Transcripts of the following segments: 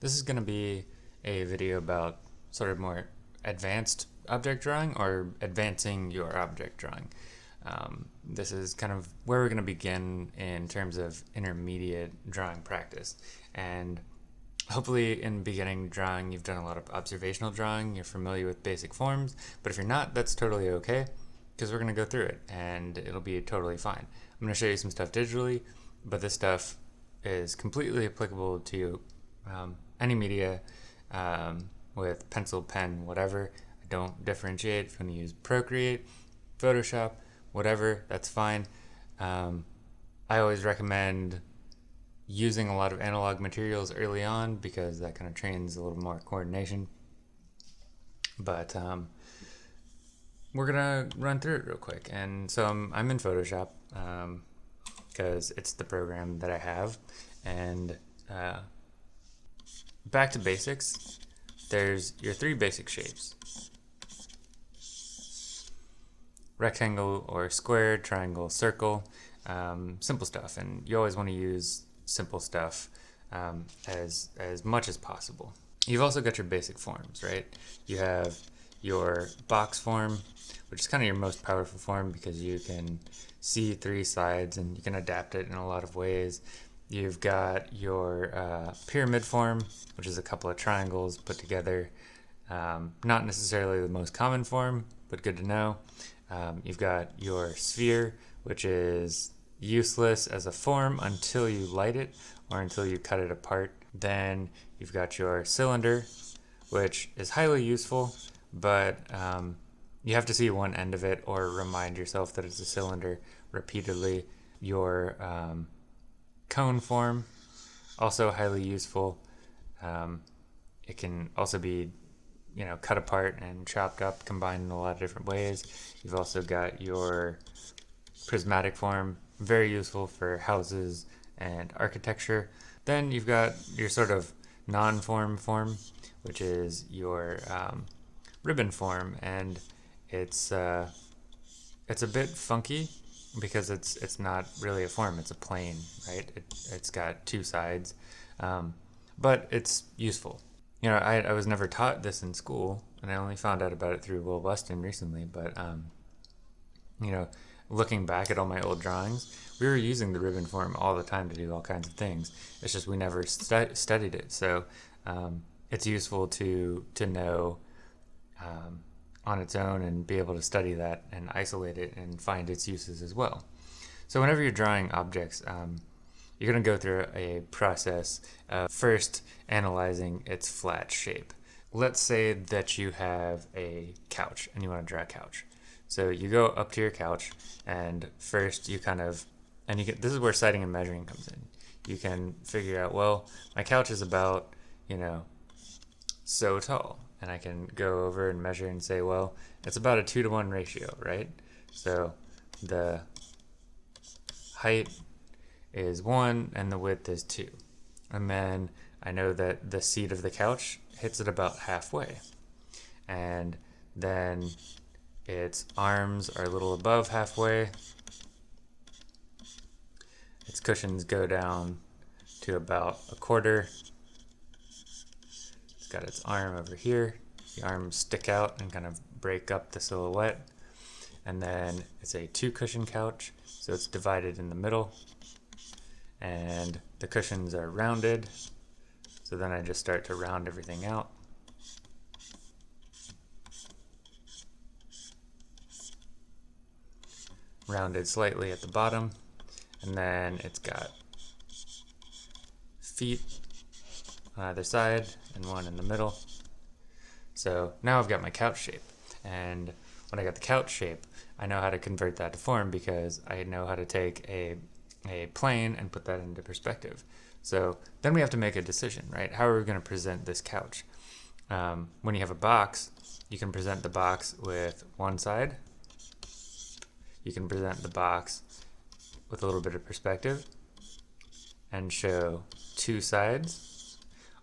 This is going to be a video about sort of more advanced object drawing or advancing your object drawing. Um, this is kind of where we're going to begin in terms of intermediate drawing practice. And hopefully in beginning drawing you've done a lot of observational drawing, you're familiar with basic forms, but if you're not, that's totally okay because we're going to go through it and it'll be totally fine. I'm going to show you some stuff digitally, but this stuff is completely applicable to um, any media um, with pencil, pen, whatever. I don't differentiate if you want to use Procreate, Photoshop, whatever, that's fine. Um, I always recommend using a lot of analog materials early on because that kind of trains a little more coordination. But um, we're gonna run through it real quick. And so I'm, I'm in Photoshop because um, it's the program that I have. And uh, back to basics, there's your three basic shapes. Rectangle or square, triangle, circle, um, simple stuff. And you always want to use simple stuff um, as, as much as possible. You've also got your basic forms, right? You have your box form, which is kind of your most powerful form because you can see three sides and you can adapt it in a lot of ways. You've got your uh, pyramid form, which is a couple of triangles put together. Um, not necessarily the most common form, but good to know. Um, you've got your sphere, which is useless as a form until you light it or until you cut it apart. Then you've got your cylinder, which is highly useful, but um, you have to see one end of it or remind yourself that it's a cylinder repeatedly. Your um, cone form, also highly useful. Um, it can also be, you know, cut apart and chopped up, combined in a lot of different ways. You've also got your prismatic form, very useful for houses and architecture. Then you've got your sort of non-form form, which is your um, ribbon form, and it's uh, it's a bit funky because it's it's not really a form; it's a plane, right? It, it's got two sides, um, but it's useful. You know, I, I was never taught this in school, and I only found out about it through Will Weston recently. But um, you know, looking back at all my old drawings, we were using the ribbon form all the time to do all kinds of things. It's just we never stu studied it, so um, it's useful to to know um, on its own and be able to study that and isolate it and find its uses as well. So whenever you're drawing objects, um, you're going to go through a process of first analyzing its flat shape. Let's say that you have a couch and you want to draw a couch. So you go up to your couch and first you kind of, and you get, this is where sighting and measuring comes in. You can figure out, well, my couch is about, you know, so tall and I can go over and measure and say, well, it's about a two to one ratio, right? So the height is one and the width is two. And then I know that the seat of the couch hits it about halfway. And then its arms are a little above halfway. Its cushions go down to about a quarter got its arm over here. The arms stick out and kind of break up the silhouette. And then it's a two cushion couch, so it's divided in the middle. And the cushions are rounded. So then I just start to round everything out. Rounded slightly at the bottom. And then it's got feet on either side and one in the middle. So now I've got my couch shape. And when I got the couch shape, I know how to convert that to form because I know how to take a, a plane and put that into perspective. So then we have to make a decision, right? How are we going to present this couch? Um, when you have a box, you can present the box with one side. You can present the box with a little bit of perspective and show two sides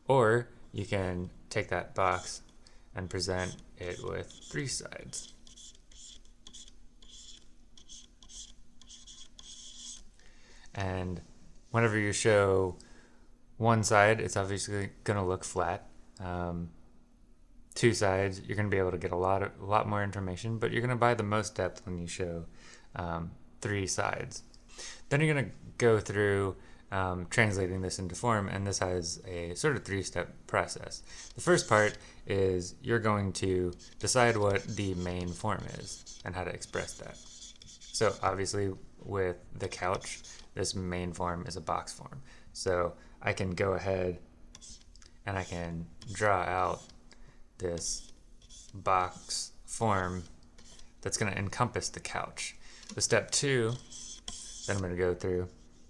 or you can take that box and present it with three sides. And whenever you show one side, it's obviously going to look flat. Um, two sides, you're going to be able to get a lot of, a lot more information, but you're going to buy the most depth when you show um, three sides. Then you're going to go through um, translating this into form, and this has a sort of three-step process. The first part is you're going to decide what the main form is and how to express that. So obviously with the couch, this main form is a box form. So I can go ahead and I can draw out this box form that's going to encompass the couch. The step two that I'm going to go through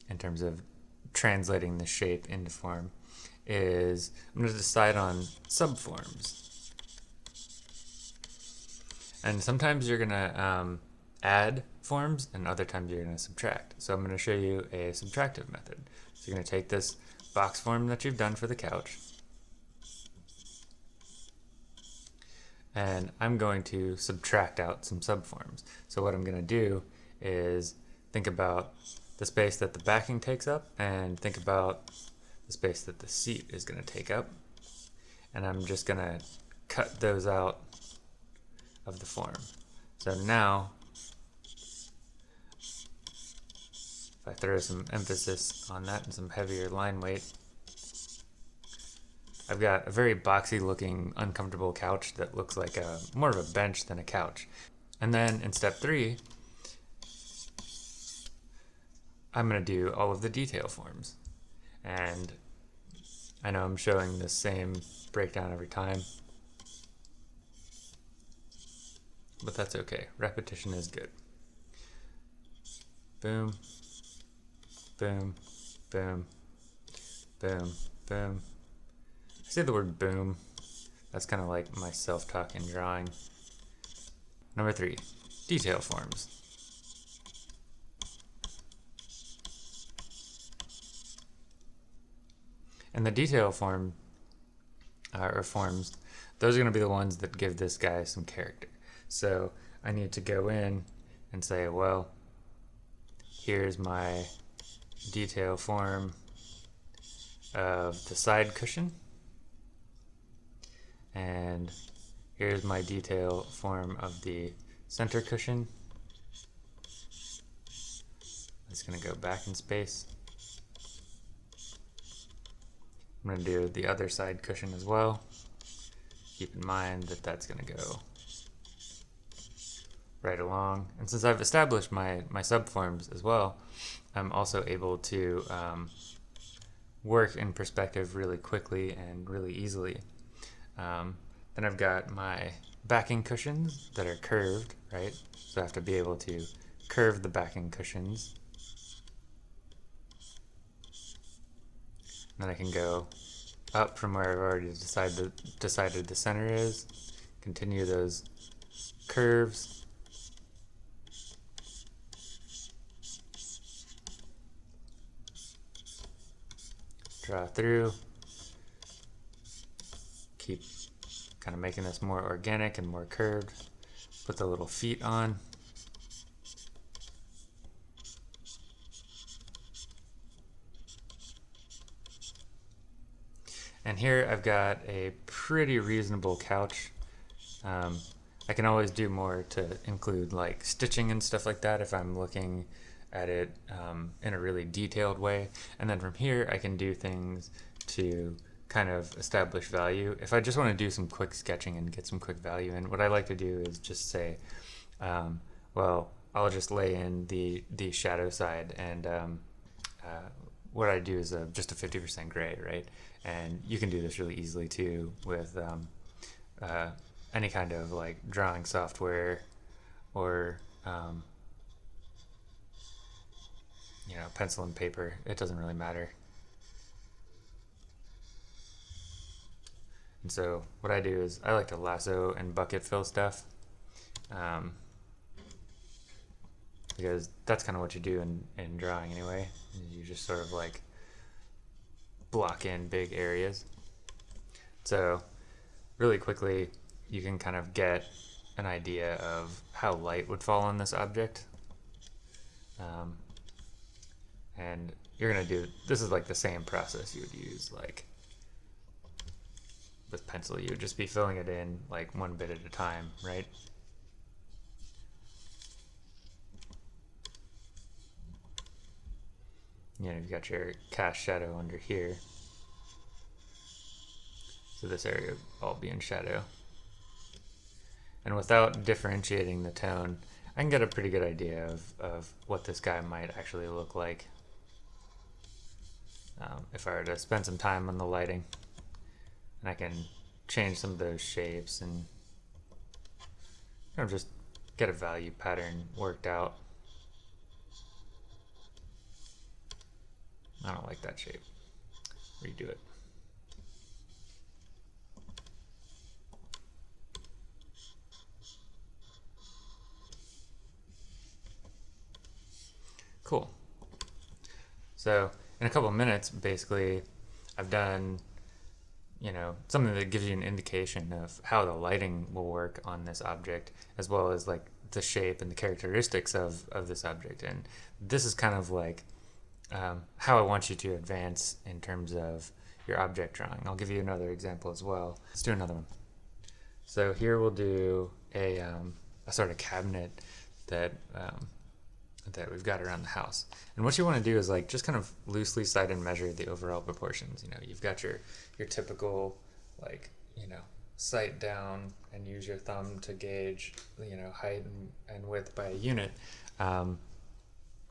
in terms of translating the shape into form is I'm going to decide on subforms. And sometimes you're going to um, add forms and other times you're going to subtract. So I'm going to show you a subtractive method. So you're going to take this box form that you've done for the couch and I'm going to subtract out some subforms. So what I'm going to do is think about the space that the backing takes up and think about the space that the seat is going to take up. And I'm just going to cut those out of the form. So now, if I throw some emphasis on that and some heavier line weight, I've got a very boxy looking uncomfortable couch that looks like a more of a bench than a couch. And then in step three, I'm going to do all of the detail forms. And I know I'm showing the same breakdown every time, but that's okay. Repetition is good. Boom, boom, boom, boom, boom. I say the word boom. That's kind of like my self-talk in drawing. Number three, detail forms. And the detail form, uh, or forms, those are going to be the ones that give this guy some character. So I need to go in and say, well, here's my detail form of the side cushion. And here's my detail form of the center cushion. It's going to go back in space. I'm going to do the other side cushion as well. Keep in mind that that's going to go right along. And since I've established my, my subforms as well, I'm also able to um, work in perspective really quickly and really easily. Um, then I've got my backing cushions that are curved, right? So I have to be able to curve the backing cushions Then I can go up from where I've already decided, decided the center is, continue those curves. Draw through, keep kind of making this more organic and more curved. Put the little feet on. And here I've got a pretty reasonable couch. Um, I can always do more to include like stitching and stuff like that if I'm looking at it um, in a really detailed way. And then from here I can do things to kind of establish value. If I just want to do some quick sketching and get some quick value in, what I like to do is just say, um, well, I'll just lay in the, the shadow side and um, uh, what I do is a, just a 50% gray, right? And you can do this really easily too with um, uh, any kind of like drawing software or um, you know pencil and paper. It doesn't really matter. And so what I do is I like to lasso and bucket fill stuff. Um, because that's kind of what you do in, in drawing anyway. You just sort of like block in big areas. So really quickly, you can kind of get an idea of how light would fall on this object. Um, and you're gonna do this is like the same process you would use like with pencil. You would just be filling it in like one bit at a time, right? You know, you've got your cast shadow under here. So this area will all be in shadow. And without differentiating the tone, I can get a pretty good idea of, of what this guy might actually look like. Um, if I were to spend some time on the lighting, and I can change some of those shapes and you know, just get a value pattern worked out. I don't like that shape. Redo it. Cool. So in a couple minutes, basically, I've done, you know, something that gives you an indication of how the lighting will work on this object, as well as like the shape and the characteristics of, of this object. And this is kind of like um, how I want you to advance in terms of your object drawing. I'll give you another example as well. Let's do another one. So here we'll do a, um, a sort of cabinet that um, that we've got around the house. And what you want to do is like just kind of loosely sight and measure the overall proportions. You know, you've got your your typical like you know sight down and use your thumb to gauge you know height and, and width by a unit. Um,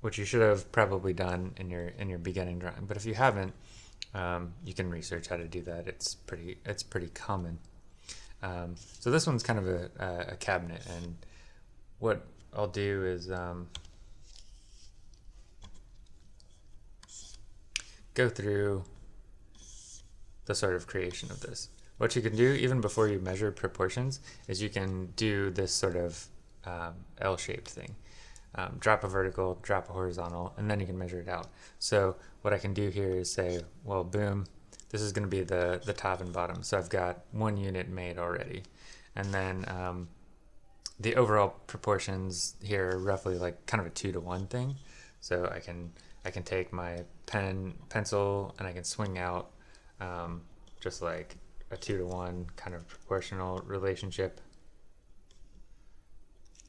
which you should have probably done in your in your beginning drawing. But if you haven't, um, you can research how to do that. It's pretty it's pretty common. Um, so this one's kind of a, a, cabinet, and what I'll do is um, go through the sort of creation of this. What you can do, even before you measure proportions, is you can do this sort of um, L-shaped thing. Um, drop a vertical, drop a horizontal, and then you can measure it out. So what I can do here is say, well, boom, this is going to be the, the top and bottom. So I've got one unit made already. And then um, the overall proportions here are roughly like kind of a two to one thing. So I can I can take my pen pencil and I can swing out um, just like a two to one kind of proportional relationship.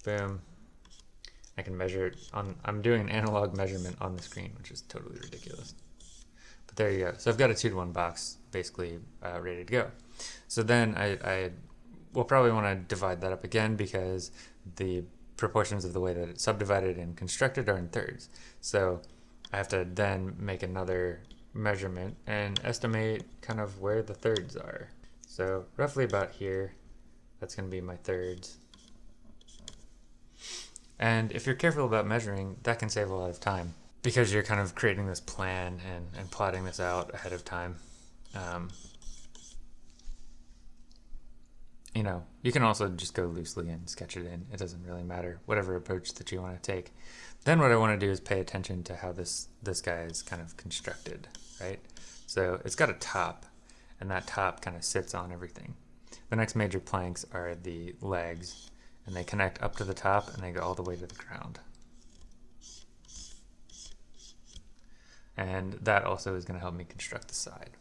Boom. I can measure it on, I'm doing an analog measurement on the screen, which is totally ridiculous. But there you go. So I've got a two to one box basically uh, ready to go. So then I, I will probably want to divide that up again because the proportions of the way that it's subdivided and constructed are in thirds. So I have to then make another measurement and estimate kind of where the thirds are. So roughly about here, that's going to be my thirds. And if you're careful about measuring, that can save a lot of time because you're kind of creating this plan and, and plotting this out ahead of time. Um, you know, you can also just go loosely and sketch it in. It doesn't really matter, whatever approach that you want to take. Then what I want to do is pay attention to how this, this guy is kind of constructed, right? So it's got a top, and that top kind of sits on everything. The next major planks are the legs, and they connect up to the top and they go all the way to the ground. And that also is going to help me construct the side.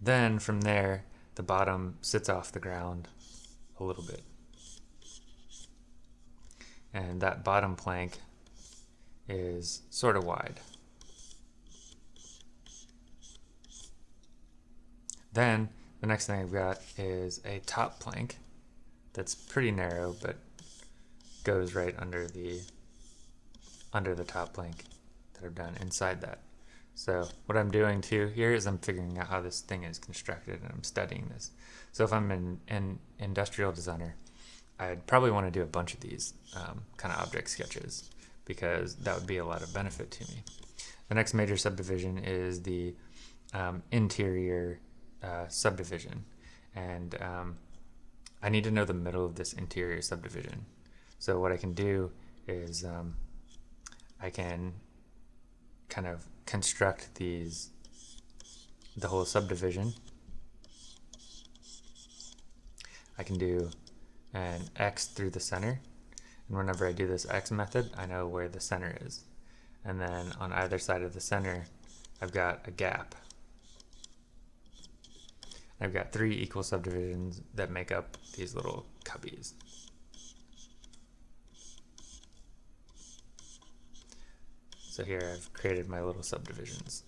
Then from there, the bottom sits off the ground a little bit. And that bottom plank is sort of wide. Then the next thing I've got is a top plank that's pretty narrow but goes right under the under the top plank that I've done inside that. So what I'm doing too here is I'm figuring out how this thing is constructed and I'm studying this. So if I'm an, an industrial designer, I'd probably want to do a bunch of these um, kind of object sketches because that would be a lot of benefit to me. The next major subdivision is the um, interior uh, subdivision. And um, I need to know the middle of this interior subdivision. So what I can do is um, I can kind of construct these, the whole subdivision. I can do an X through the center and whenever I do this X method, I know where the center is. And then on either side of the center, I've got a gap. I've got three equal subdivisions that make up these little cubbies. So here I've created my little subdivisions.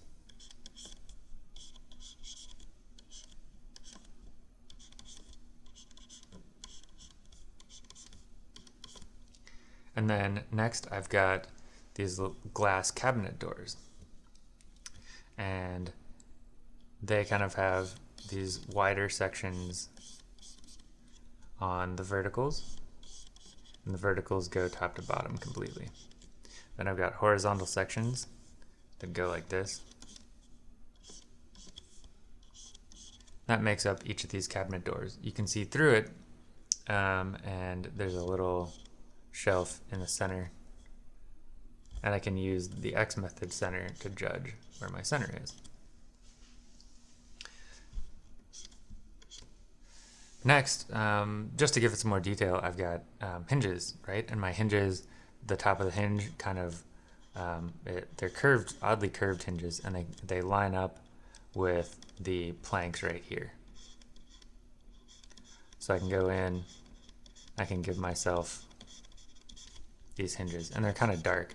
And then next I've got these glass cabinet doors. And they kind of have these wider sections on the verticals. And the verticals go top to bottom completely. Then I've got horizontal sections that go like this. That makes up each of these cabinet doors. You can see through it, um, and there's a little shelf in the center. And I can use the X method center to judge where my center is. Next, um, just to give it some more detail, I've got um, hinges, right? And my hinges, the top of the hinge kind of, um, it, they're curved, oddly curved hinges, and they, they line up with the planks right here. So I can go in, I can give myself these hinges, and they're kind of dark.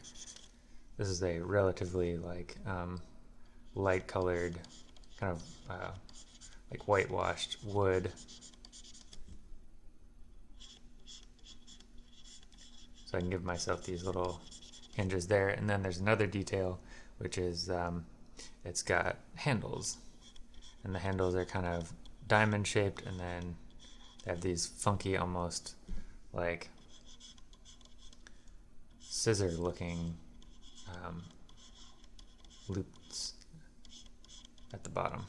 This is a relatively like um, light colored, kind of uh, like whitewashed wood. So I can give myself these little hinges there. And then there's another detail, which is um, it's got handles. And the handles are kind of diamond shaped and then they have these funky almost like scissor looking um, loops at the bottom.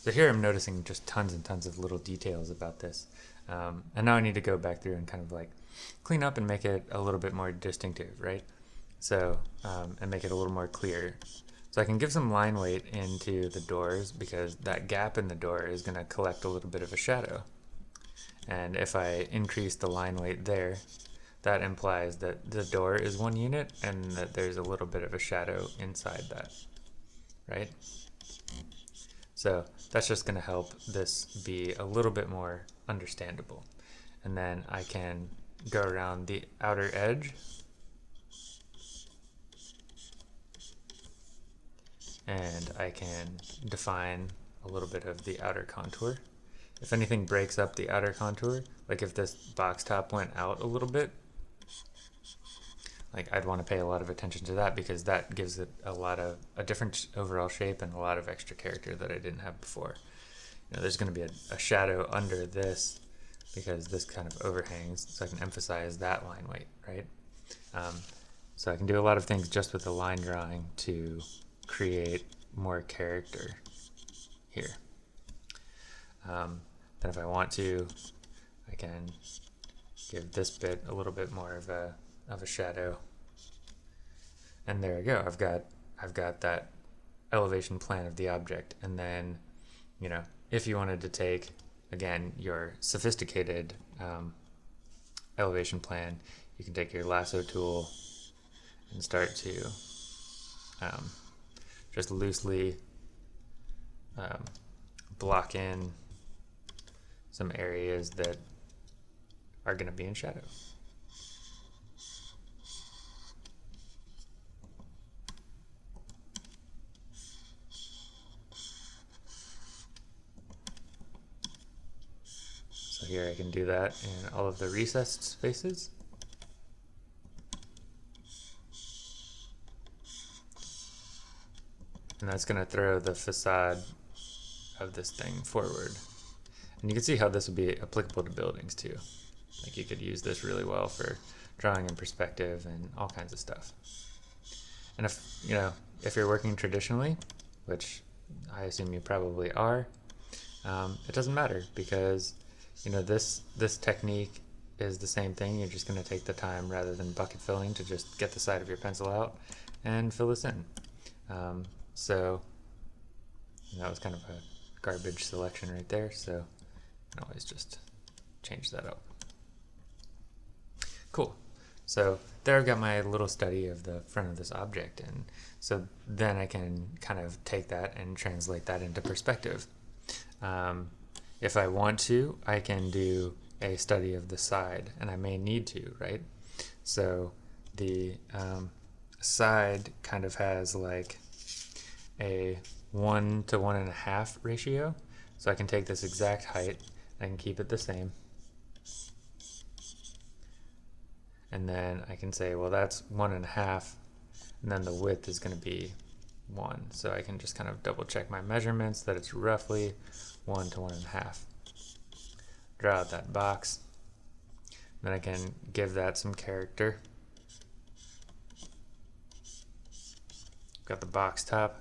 So here I'm noticing just tons and tons of little details about this. Um, and now I need to go back through and kind of like clean up and make it a little bit more distinctive, right? So, um, and make it a little more clear. So I can give some line weight into the doors because that gap in the door is going to collect a little bit of a shadow. And if I increase the line weight there, that implies that the door is one unit and that there's a little bit of a shadow inside that, right? So that's just going to help this be a little bit more understandable. And then I can go around the outer edge and I can define a little bit of the outer contour if anything breaks up the outer contour, like if this box top went out a little bit, like I'd want to pay a lot of attention to that because that gives it a lot of a different overall shape and a lot of extra character that I didn't have before. You know, there's going to be a, a shadow under this because this kind of overhangs, so I can emphasize that line weight, right? Um, so I can do a lot of things just with the line drawing to create more character here. Um, then if I want to, I can give this bit a little bit more of a of a shadow. And there we go. I've got I've got that elevation plan of the object. And then, you know, if you wanted to take again your sophisticated um, elevation plan, you can take your lasso tool and start to um, just loosely um, block in some areas that are going to be in shadow. Here I can do that in all of the recessed spaces. And that's going to throw the facade of this thing forward. And you can see how this would be applicable to buildings too. Like you could use this really well for drawing in perspective and all kinds of stuff. And if, you know, if you're working traditionally, which I assume you probably are, um, it doesn't matter because, you know, this, this technique is the same thing. You're just going to take the time rather than bucket filling to just get the side of your pencil out and fill this in. Um, so that was kind of a garbage selection right there. So can always just change that up. Cool. So there I've got my little study of the front of this object. And so then I can kind of take that and translate that into perspective. Um, if I want to, I can do a study of the side, and I may need to, right? So the um, side kind of has like a one to one and a half ratio. So I can take this exact height and I can keep it the same. And then I can say, well, that's one and a half. And then the width is going to be one. So I can just kind of double check my measurements that it's roughly one to one and a half. Draw out that box. Then I can give that some character. Got the box top.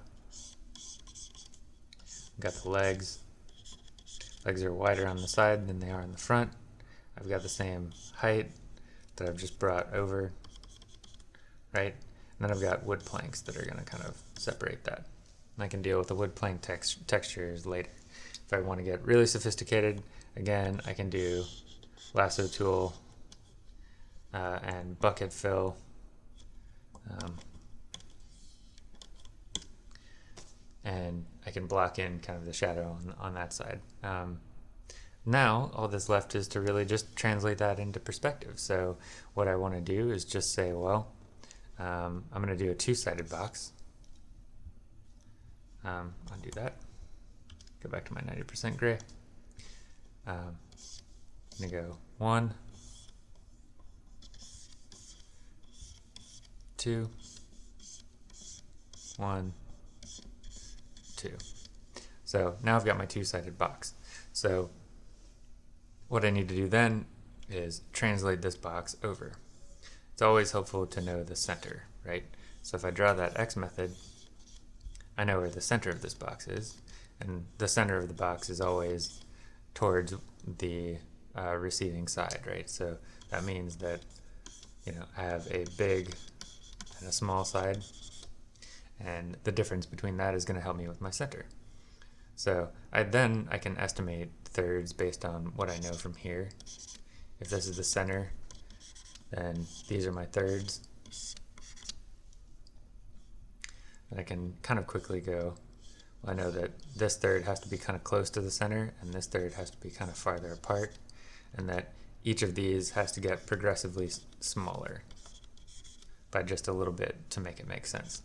Got the legs. Legs are wider on the side than they are in the front. I've got the same height that I've just brought over, right? And then I've got wood planks that are going to kind of separate that. And I can deal with the wood plank tex textures later. If I want to get really sophisticated, again, I can do lasso tool uh, and bucket fill. Um, and I can block in kind of the shadow on, on that side. Um, now, all that's left is to really just translate that into perspective. So what I want to do is just say, well, um, I'm going to do a two-sided box. Um, undo that. Go back to my 90% gray. Um, I'm going to go one, two, one, two. So now I've got my two-sided box. So what I need to do then is translate this box over. It's always helpful to know the center, right? So if I draw that X method, I know where the center of this box is, and the center of the box is always towards the uh, receiving side, right? So that means that, you know, I have a big and a small side, and the difference between that is going to help me with my center. So I then I can estimate thirds based on what I know from here. If this is the center, then these are my thirds. And I can kind of quickly go, well, I know that this third has to be kind of close to the center and this third has to be kind of farther apart and that each of these has to get progressively smaller by just a little bit to make it make sense.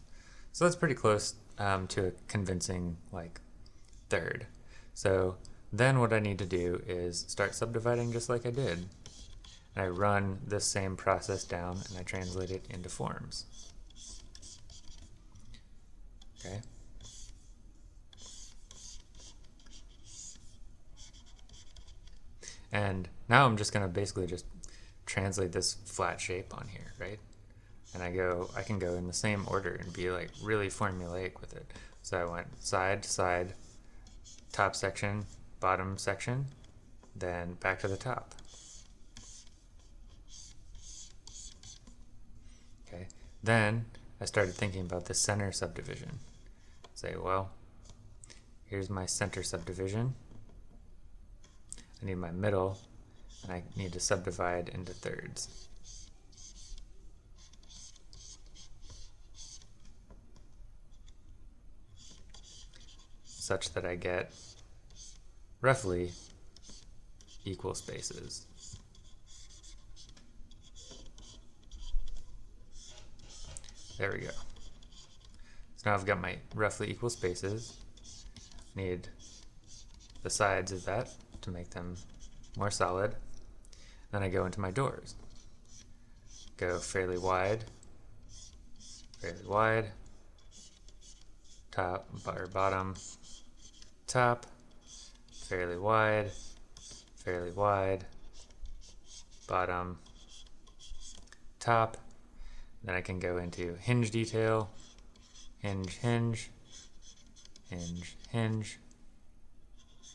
So that's pretty close um, to a convincing like third. So then what I need to do is start subdividing just like I did. And I run this same process down and I translate it into forms. Okay. And now I'm just going to basically just translate this flat shape on here, right? And I go, I can go in the same order and be like really formulaic with it. So I went side, to side, top section, bottom section, then back to the top. Okay, then I started thinking about the center subdivision. Say, well, here's my center subdivision. I need my middle, and I need to subdivide into thirds. such that I get roughly equal spaces. There we go. So now I've got my roughly equal spaces. Need the sides of that to make them more solid. Then I go into my doors. Go fairly wide, fairly wide, top bottom, top, fairly wide, fairly wide, bottom, top. Then I can go into hinge detail, hinge, hinge, hinge, hinge,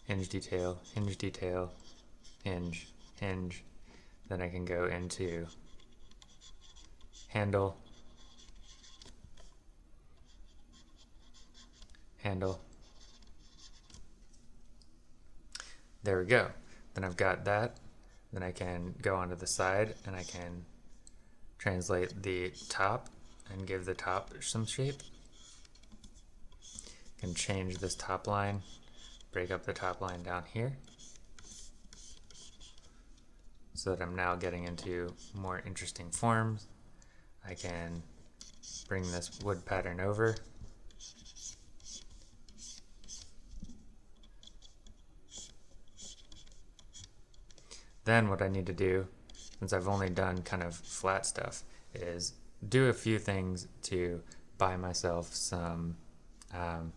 hinge detail, hinge detail, hinge, hinge. Then I can go into handle, handle, There we go. Then I've got that. Then I can go onto the side and I can translate the top and give the top some shape. Change this top line, break up the top line down here so that I'm now getting into more interesting forms. I can bring this wood pattern over. Then what I need to do, since I've only done kind of flat stuff, is do a few things to buy myself some um,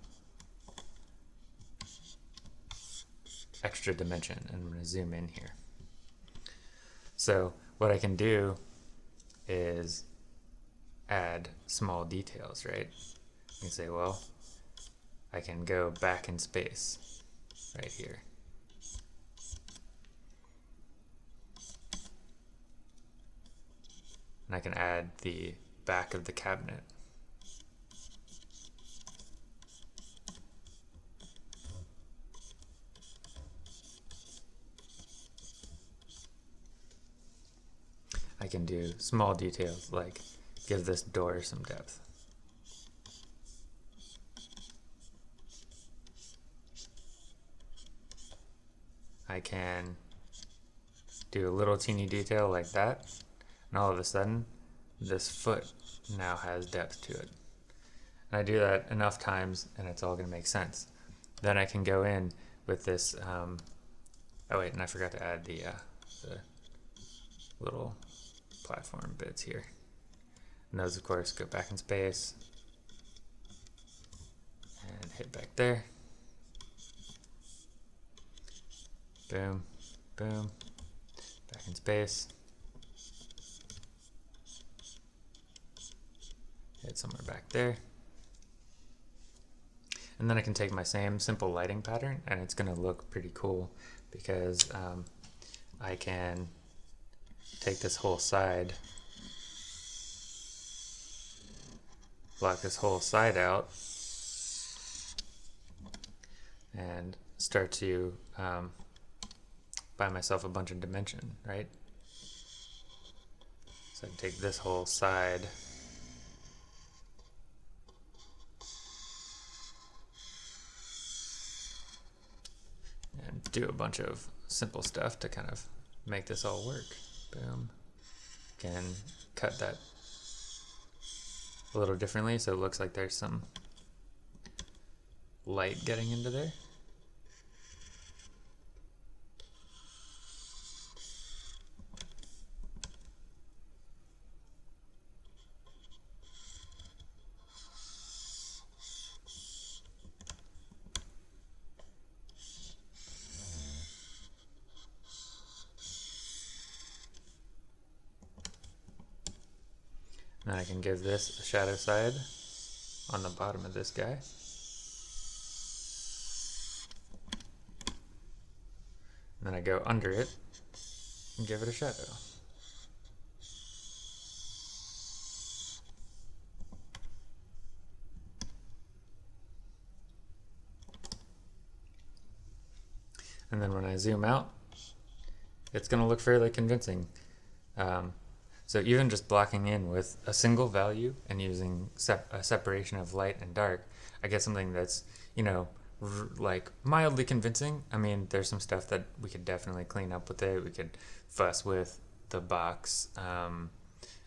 extra dimension. And I'm going to zoom in here. So what I can do is add small details, right? You can say, well, I can go back in space right here. And I can add the back of the cabinet. I can do small details like give this door some depth. I can do a little teeny detail like that and all of a sudden this foot now has depth to it. And I do that enough times and it's all going to make sense. Then I can go in with this, um, oh wait, and I forgot to add the, uh, the little platform bits here. And those, of course, go back in space and hit back there. Boom, boom, back in space. Hit somewhere back there. And then I can take my same simple lighting pattern and it's going to look pretty cool because um, I can take this whole side, block this whole side out, and start to um, buy myself a bunch of dimension, right? So I can take this whole side and do a bunch of simple stuff to kind of make this all work. Boom. Can cut that a little differently so it looks like there's some light getting into there. Now I can give this a shadow side on the bottom of this guy. And then I go under it and give it a shadow. And then when I zoom out, it's going to look fairly convincing. Um, so even just blocking in with a single value and using sep a separation of light and dark, I get something that's, you know, like mildly convincing. I mean, there's some stuff that we could definitely clean up with it. We could fuss with the box um,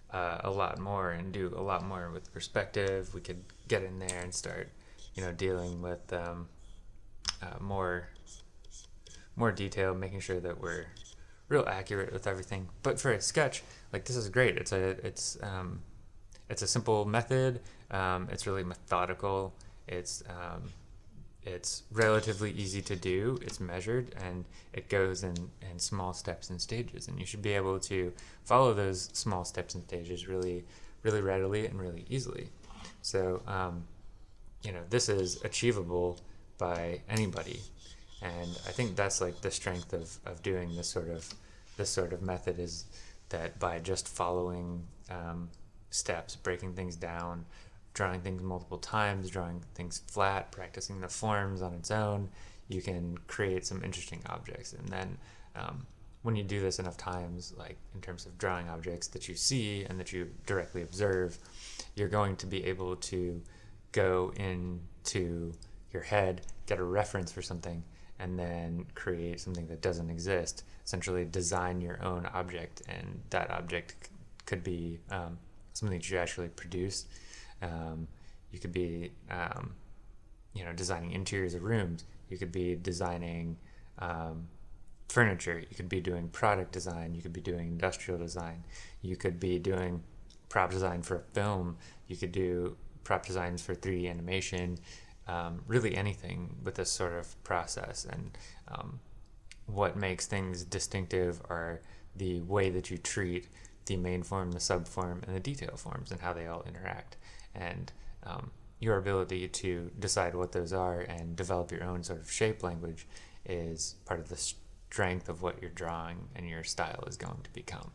uh, a lot more and do a lot more with perspective. We could get in there and start, you know, dealing with um, uh, more more detail, making sure that we're real accurate with everything. But for a sketch, like this is great. It's a it's um, it's a simple method. Um, it's really methodical. It's um, it's relatively easy to do. It's measured and it goes in in small steps and stages. And you should be able to follow those small steps and stages really really readily and really easily. So um, you know this is achievable by anybody and I think that's like the strength of, of doing this sort of this sort of method is that by just following um, steps, breaking things down, drawing things multiple times, drawing things flat, practicing the forms on its own, you can create some interesting objects. And then um, when you do this enough times, like in terms of drawing objects that you see and that you directly observe, you're going to be able to go into your head, get a reference for something, and then create something that doesn't exist. Essentially, design your own object, and that object could be um, something that you actually produce. Um, you could be, um, you know, designing interiors of rooms. You could be designing um, furniture. You could be doing product design. You could be doing industrial design. You could be doing prop design for a film. You could do prop designs for 3D animation. Um, really anything with this sort of process. And um, what makes things distinctive are the way that you treat the main form, the subform, and the detail forms, and how they all interact. And um, your ability to decide what those are and develop your own sort of shape language is part of the strength of what your drawing and your style is going to become.